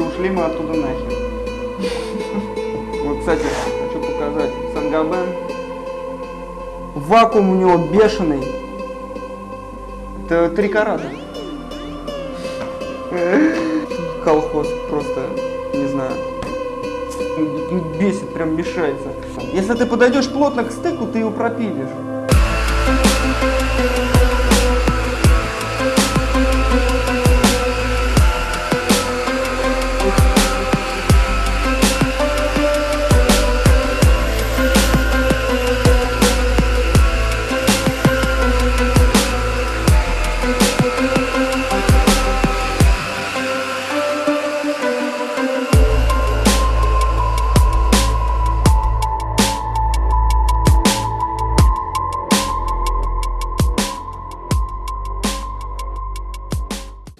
мы оттуда нахер. Вот, кстати, хочу показать. Сангабен. Вакуум у него бешеный. Это три карата. Колхоз просто, не знаю. Бесит, прям мешается. Если ты подойдешь плотно к стыку, ты его пропилишь.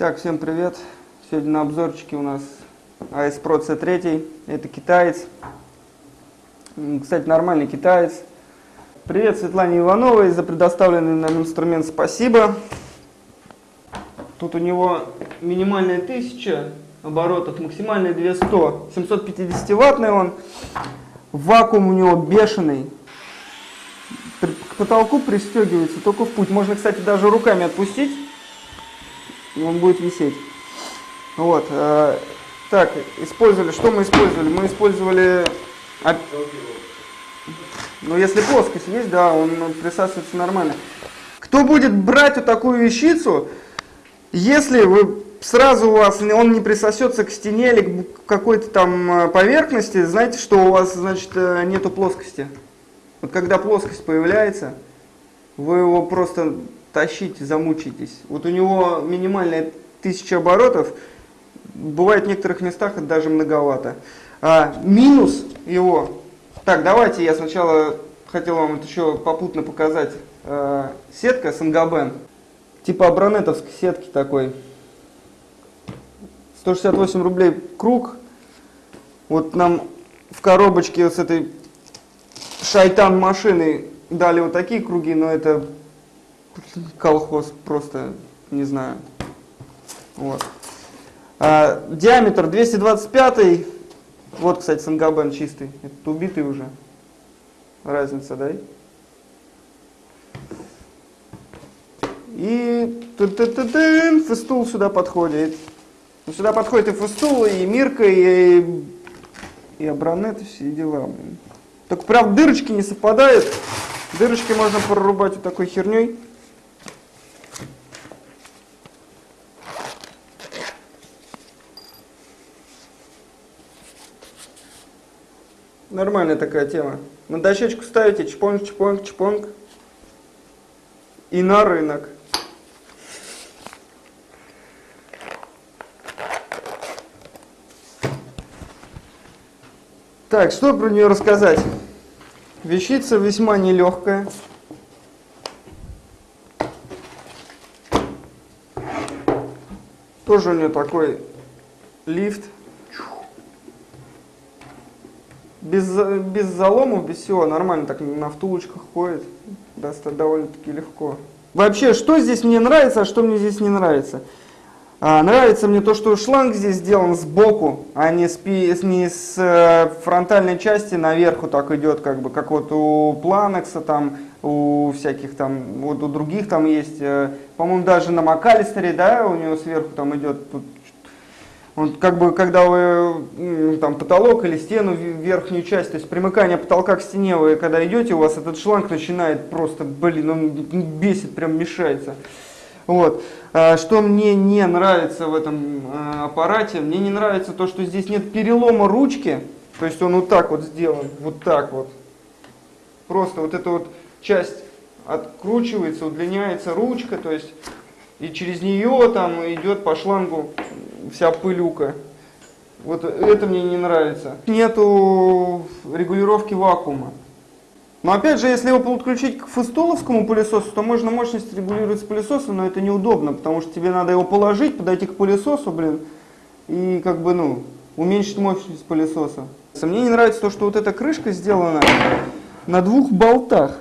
Так, всем привет. Сегодня на обзорчике у нас AS Pro C3. Это китаец. Кстати, нормальный китаец. Привет Светлане Ивановой за предоставленный нам инструмент. Спасибо. Тут у него минимальная 1000 оборотов, максимальная 200. 750 ваттный он. Вакуум у него бешеный. К потолку пристегивается только в путь. Можно, кстати, даже руками отпустить и он будет висеть. Вот. Э, так, использовали, что мы использовали? Мы использовали, ну если плоскость есть, да, он присасывается нормально. Кто будет брать вот такую вещицу, если вы сразу у вас он не присосется к стене или к какой-то там э, поверхности, знаете, что у вас, значит, э, нету плоскости. Вот когда плоскость появляется, вы его просто тащите, замучитесь. Вот у него минимальная тысяча оборотов, бывает в некоторых местах даже многовато. А, минус его, так, давайте я сначала хотел вам это еще попутно показать. А, сетка Сангабен, типа абронетовской сетки такой. 168 рублей круг. Вот нам в коробочке с этой шайтан машины дали вот такие круги, но это колхоз просто, не знаю. Вот. А, диаметр 225, вот, кстати, Сангабен чистый, этот убитый уже, разница, да? И т -т -т -т, фестул сюда подходит. Ну, сюда подходит и фестул, и мирка, и, и абронет, и все дела. Блин. Только прям дырочки не совпадают. Дырочки можно прорубать вот такой херней. Нормальная такая тема. На дощечку ставите чпонг, чпонг, чпонг. И на рынок. Так, что про нее рассказать? Вещица весьма нелегкая. Тоже у нее такой лифт без, без заломов, без всего, нормально так на втулочках ходит, довольно-таки легко. Вообще, что здесь мне нравится, а что мне здесь не нравится? А, нравится мне то, что шланг здесь сделан сбоку, а не с, не с э, фронтальной части наверху так идет, как бы, как вот у Планекса там, у всяких там, вот у других там есть, э, по-моему, даже на Макалистере, да, у него сверху там идет тут он как бы, когда вы там потолок или стену, верхнюю часть, то есть примыкание потолка к стене, вы когда идете, у вас этот шланг начинает просто, блин, он бесит, прям мешается. Вот. А что мне не нравится в этом а, аппарате, мне не нравится то, что здесь нет перелома ручки, то есть он вот так вот сделан, вот так вот. Просто вот эта вот часть откручивается, удлиняется ручка, то есть и через нее там идет по шлангу вся пылюка. Вот это мне не нравится. Нету регулировки вакуума. Но опять же, если его подключить к фустоловскому пылесосу, то можно мощность регулировать с пылесоса, но это неудобно, потому что тебе надо его положить, подойти к пылесосу, блин, и как бы, ну, уменьшить мощность пылесоса. Мне не нравится то, что вот эта крышка сделана на двух болтах.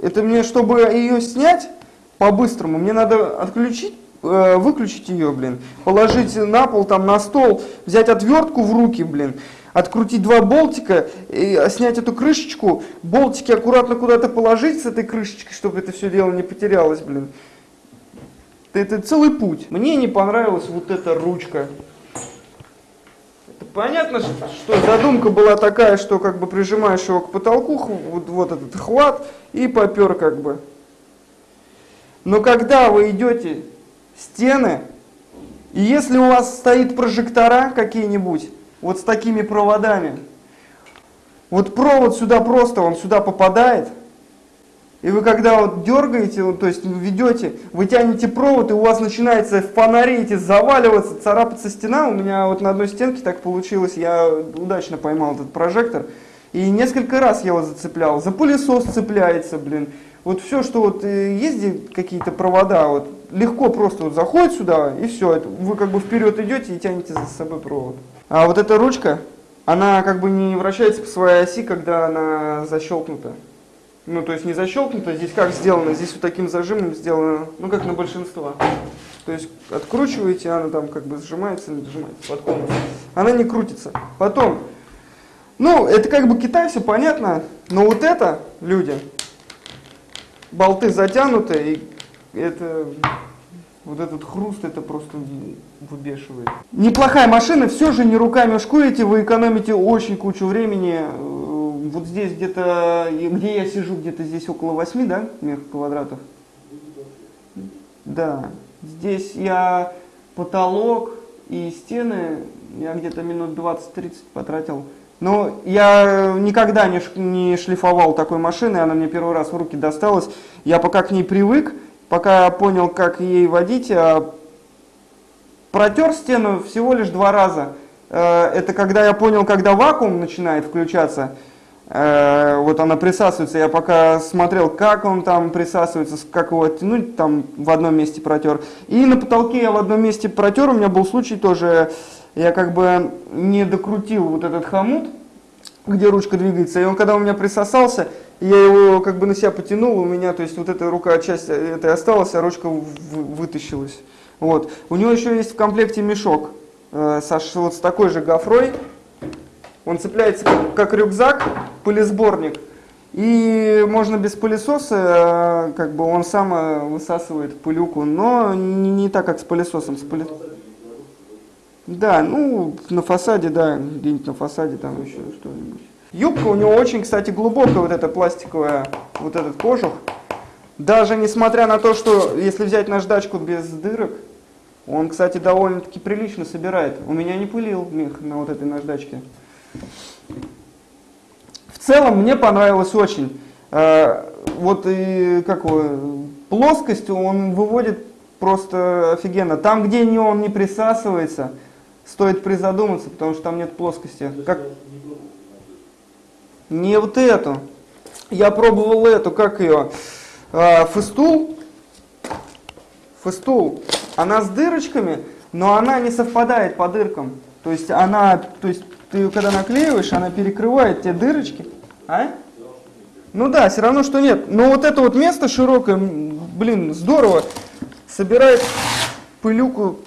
Это мне, чтобы ее снять по-быстрому, мне надо отключить выключить ее, блин, положить на пол, там, на стол, взять отвертку в руки, блин, открутить два болтика, и снять эту крышечку, болтики аккуратно куда-то положить с этой крышечкой, чтобы это все дело не потерялось, блин. Это целый путь. Мне не понравилась вот эта ручка. Это понятно, что задумка была такая, что как бы прижимаешь его к потолку, вот, вот этот хват, и попер как бы. Но когда вы идете стены, и если у вас стоит прожектора какие-нибудь, вот с такими проводами, вот провод сюда просто, он сюда попадает, и вы когда вот дергаете, то есть ведете, вы тянете провод, и у вас начинается фонари эти заваливаться, царапаться стена. У меня вот на одной стенке так получилось, я удачно поймал этот прожектор. И несколько раз я его зацеплял. За пылесос цепляется, блин. Вот все, что вот э, есть какие-то провода, вот легко просто вот заходит сюда, и все. Вы как бы вперед идете и тянете за собой провод. А вот эта ручка, она как бы не вращается по своей оси, когда она защелкнута. Ну, то есть не защелкнута, здесь как сделано, здесь вот таким зажимом сделано, ну, как на большинство. То есть откручиваете, она там как бы сжимается или сжимается под. Она не крутится. Потом, ну, это как бы Китай, все понятно, но вот это, люди, болты затянуты, и это, вот этот хруст, это просто выбешивает. Неплохая машина, все же не руками шкурите, вы экономите очень кучу времени. Вот здесь где-то, где я сижу, где-то здесь около 8, да, квадратов? Да, здесь я потолок и стены, я где-то минут 20-30 потратил. Но я никогда не, не шлифовал такой машины, она мне первый раз в руки досталась. Я пока к ней привык, пока понял, как ей водить, а протер стену всего лишь два раза. Э, это когда я понял, когда вакуум начинает включаться, э, вот она присасывается, я пока смотрел, как он там присасывается, как его оттянуть, там в одном месте протер. И на потолке я в одном месте протер, у меня был случай тоже, я как бы не докрутил вот этот хомут, где ручка двигается, и он когда у меня присосался, я его как бы на себя потянул, у меня, то есть вот эта рука часть этой осталась, а ручка вытащилась. Вот. У него еще есть в комплекте мешок э, со, вот с такой же гофрой, он цепляется как, как рюкзак, пылесборник, и можно без пылесоса, э, как бы он сам э, высасывает пылюку, но не, не так, как с пылесосом. С пыле... Да, ну, на фасаде, да, где-нибудь на фасаде там еще что-нибудь. Юбка у него очень, кстати, глубокая, вот эта пластиковая, вот этот кожух. Даже несмотря на то, что если взять наждачку без дырок, он, кстати, довольно-таки прилично собирает. У меня не пылил мех на вот этой наждачке. В целом мне понравилось очень. Э, вот и как его, плоскость он выводит просто офигенно. Там, где не он не присасывается, стоит призадуматься, потому что там нет плоскости. Как... Не вот эту. Я пробовал эту, как ее, э, фестул. Фестул. Она с дырочками, но она не совпадает по дыркам. То есть она, то есть ты ее когда наклеиваешь, она перекрывает те дырочки. А? Ну да, все равно, что нет. Но вот это вот место широкое, блин, здорово, собирает пылюку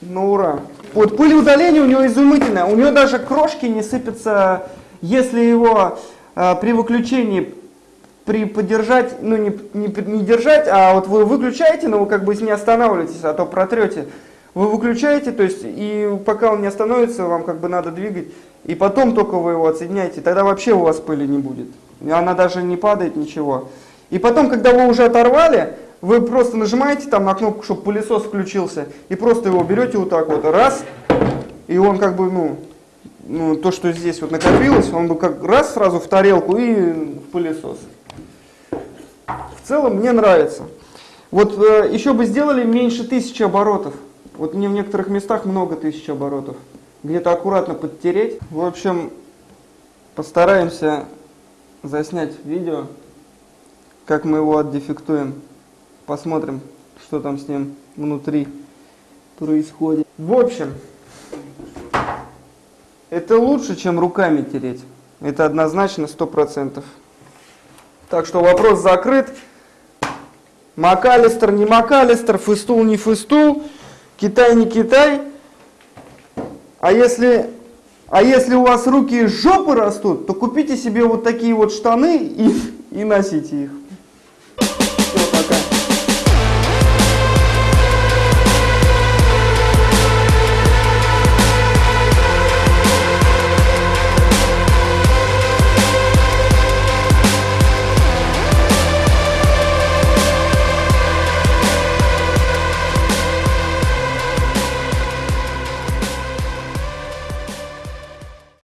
на ура. Вот пылеудаление у него изумительное. У него даже крошки не сыпятся, если его э, при выключении при поддержать, ну не, не, не держать, а вот вы выключаете, но вы как бы не останавливаетесь, а то протрете. Вы выключаете, то есть, и пока он не остановится, вам как бы надо двигать, и потом только вы его отсоединяете, тогда вообще у вас пыли не будет. Она даже не падает, ничего. И потом, когда вы уже оторвали, вы просто нажимаете там на кнопку, чтобы пылесос включился, и просто его берете вот так вот, раз, и он как бы, ну, ну то, что здесь вот накопилось, он бы как раз сразу в тарелку и в пылесос. В целом мне нравится. Вот э, еще бы сделали меньше тысячи оборотов. Вот мне в некоторых местах много тысяч оборотов. Где-то аккуратно подтереть. В общем, постараемся заснять видео, как мы его отдефектуем. Посмотрим, что там с ним внутри происходит. В общем, это лучше, чем руками тереть. Это однозначно 100%. Так что вопрос закрыт. МакАлистер, не МакАлистер, фыстул, не фыстул, Китай, не Китай. А если, а если у вас руки из жопы растут, то купите себе вот такие вот штаны и, и носите их.